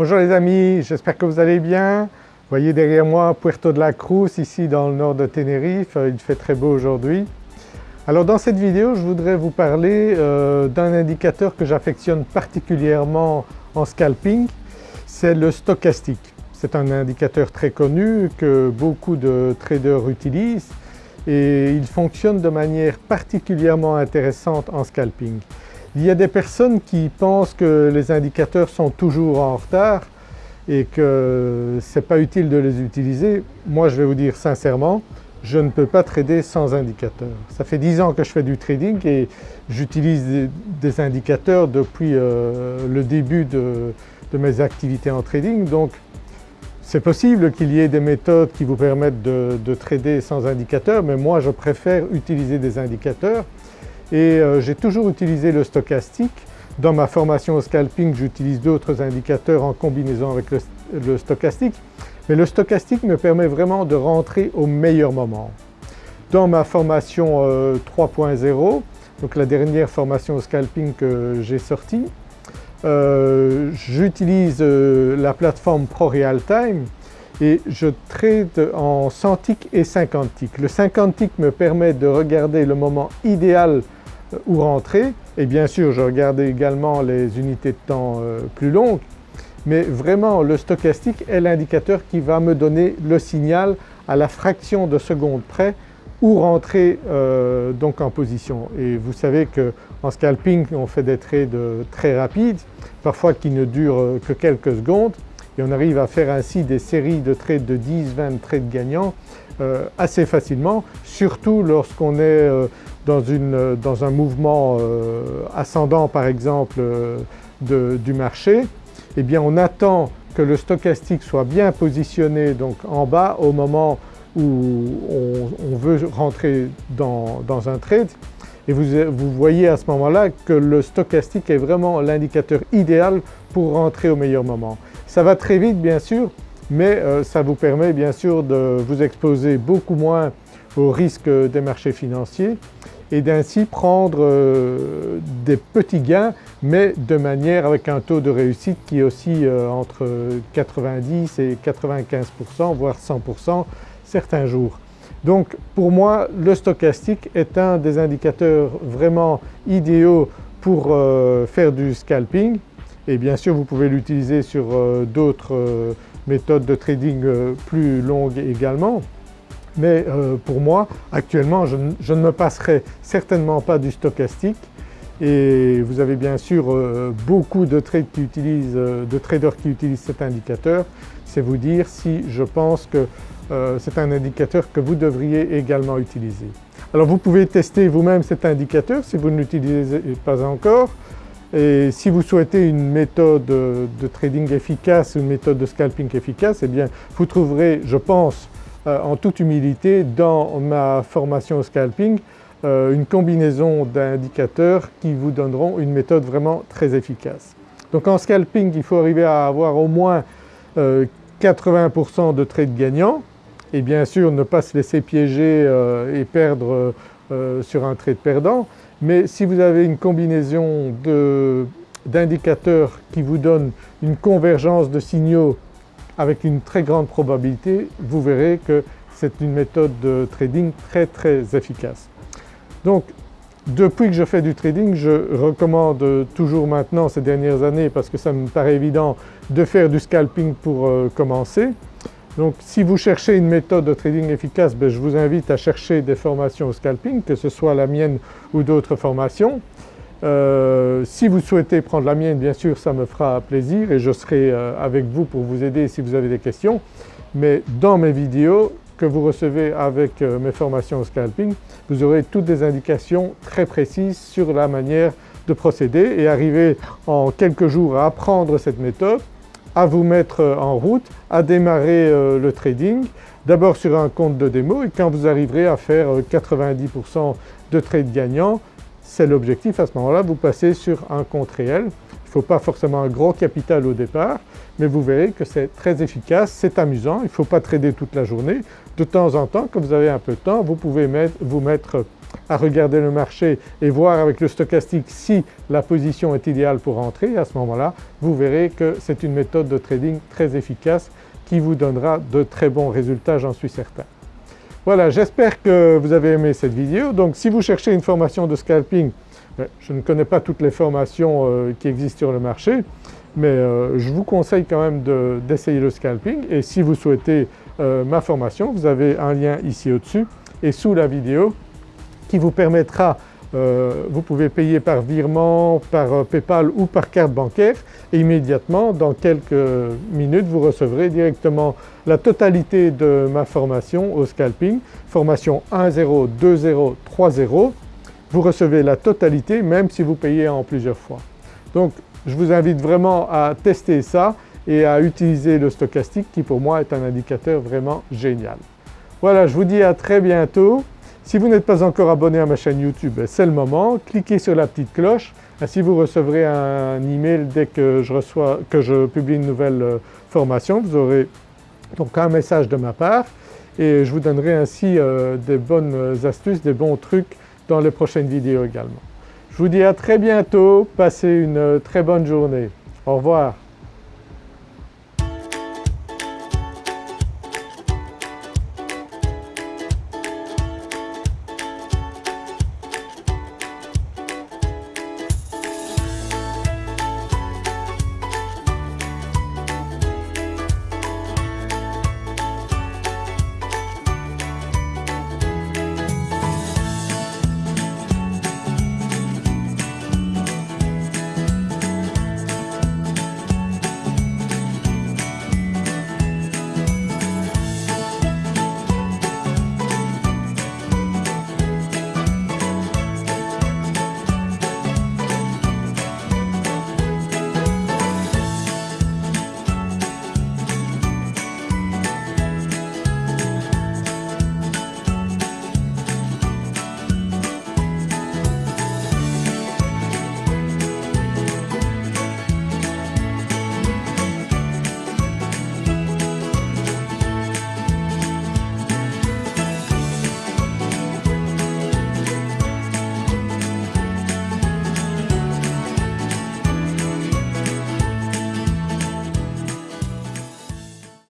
Bonjour les amis, j'espère que vous allez bien. Vous voyez derrière moi Puerto de la Cruz ici dans le nord de Tenerife, il fait très beau aujourd'hui. Alors dans cette vidéo je voudrais vous parler euh, d'un indicateur que j'affectionne particulièrement en scalping, c'est le stochastique. C'est un indicateur très connu que beaucoup de traders utilisent et il fonctionne de manière particulièrement intéressante en scalping. Il y a des personnes qui pensent que les indicateurs sont toujours en retard et que ce n'est pas utile de les utiliser. Moi je vais vous dire sincèrement, je ne peux pas trader sans indicateurs. Ça fait 10 ans que je fais du trading et j'utilise des, indicateurs depuis euh, le début de, mes activités en trading donc c'est possible qu'il y ait des méthodes qui vous permettent de, de trader sans indicateurs mais moi je préfère utiliser des indicateurs et euh, j'ai toujours utilisé le stochastique. Dans ma formation au scalping j'utilise d'autres indicateurs en combinaison avec le, stochastique mais le stochastique me permet vraiment de rentrer au meilleur moment. Dans ma formation 3.0, euh, donc la dernière formation au scalping que j'ai sortie, euh, j'utilise la plateforme ProRealTime et je trade en 100 ticks et 50 ticks. Le 50 ticks me permet de regarder le moment idéal où rentrer. Et bien sûr je regardais également les unités de temps euh, plus longues. Mais vraiment le stochastique est l'indicateur qui va me donner le signal à la fraction de seconde près où rentrer euh, donc en position. Et vous savez qu'en scalping on fait des trades très rapides, parfois qui ne durent que quelques secondes et on arrive à faire ainsi des séries de trades de 10-20 trades gagnants euh, assez facilement, surtout lorsqu'on est dans, un mouvement euh, ascendant par exemple euh, du marché, eh bien on attend que le stochastique soit bien positionné donc en bas au moment où on, veut rentrer dans, un trade et vous, vous voyez à ce moment-là que le stochastique est vraiment l'indicateur idéal pour rentrer au meilleur moment. Ça va très vite bien sûr mais euh, ça vous permet bien sûr de vous exposer beaucoup moins aux risques des marchés financiers et d'ainsi prendre euh, des petits gains mais de manière avec un taux de réussite qui est aussi euh, entre 90 et 95% voire 100% certains jours. Donc pour moi le stochastique est un des indicateurs vraiment idéaux pour euh, faire du scalping et bien sûr vous pouvez l'utiliser sur d'autres méthodes de trading plus longues également mais euh, pour moi actuellement je, ne me passerai certainement pas du stochastique et vous avez bien sûr euh, beaucoup de, euh, de traders qui utilisent cet indicateur. C'est vous dire si je pense que c'est un indicateur que vous devriez également utiliser. Alors vous pouvez tester vous-même cet indicateur si vous ne l'utilisez pas encore et si vous souhaitez une méthode de trading efficace, une méthode de scalping efficace, eh bien vous trouverez je pense euh, en toute humilité dans ma formation au scalping euh, une combinaison d'indicateurs qui vous donneront une méthode vraiment très efficace. Donc en scalping il faut arriver à avoir au moins 80% euh, de trades gagnants et bien sûr ne pas se laisser piéger et perdre sur un trade perdant mais si vous avez une combinaison d'indicateurs qui vous donnent une convergence de signaux avec une très grande probabilité vous verrez que c'est une méthode de trading très très efficace. Donc depuis que je fais du trading je recommande toujours maintenant ces dernières années parce que ça me paraît évident de faire du scalping pour euh, commencer. Donc si vous cherchez une méthode de trading efficace, ben, je vous invite à chercher des formations au scalping que ce soit la mienne ou d'autres formations. Euh, si vous souhaitez prendre la mienne bien sûr ça me fera plaisir et je serai euh, avec vous pour vous aider si vous avez des questions mais dans mes vidéos que vous recevez avec euh, mes formations au scalping vous aurez toutes des indications très précises sur la manière de procéder et arriver en quelques jours à apprendre cette méthode, à vous mettre en route, à démarrer le trading d'abord sur un compte de démo et quand vous arriverez à faire 90% de trades gagnants c'est l'objectif à ce moment-là, vous passez sur un compte réel. Il ne faut pas forcément un gros capital au départ mais vous verrez que c'est très efficace, c'est amusant, il ne faut pas trader toute la journée. De temps en temps quand vous avez un peu de temps vous pouvez vous mettre à regarder le marché et voir avec le stochastique si la position est idéale pour entrer, à ce moment-là vous verrez que c'est une méthode de trading très efficace qui vous donnera de très bons résultats, j'en suis certain. Voilà, j'espère que vous avez aimé cette vidéo. Donc si vous cherchez une formation de scalping, ben, je ne connais pas toutes les formations euh, qui existent sur le marché, mais euh, je vous conseille quand même d'essayer le scalping et si vous souhaitez euh, ma formation, vous avez un lien ici au-dessus et sous la vidéo qui vous permettra euh, vous pouvez payer par virement, par euh, Paypal ou par carte bancaire et immédiatement dans quelques minutes vous recevrez directement la totalité de ma formation au scalping, formation 1.0, 2.0, 3.0. Vous recevez la totalité même si vous payez en plusieurs fois. Donc je vous invite vraiment à tester ça et à utiliser le stochastique qui pour moi est un indicateur vraiment génial. Voilà, je vous dis à très bientôt. Si vous n'êtes pas encore abonné à ma chaîne YouTube, ben, c'est le moment. Cliquez sur la petite cloche, ainsi vous recevrez un email dès que je, publie une nouvelle euh, formation. Vous aurez donc un message de ma part et je vous donnerai ainsi euh, des bonnes astuces, des bons trucs dans les prochaines vidéos également. Je vous dis à très bientôt, passez une très bonne journée. Au revoir.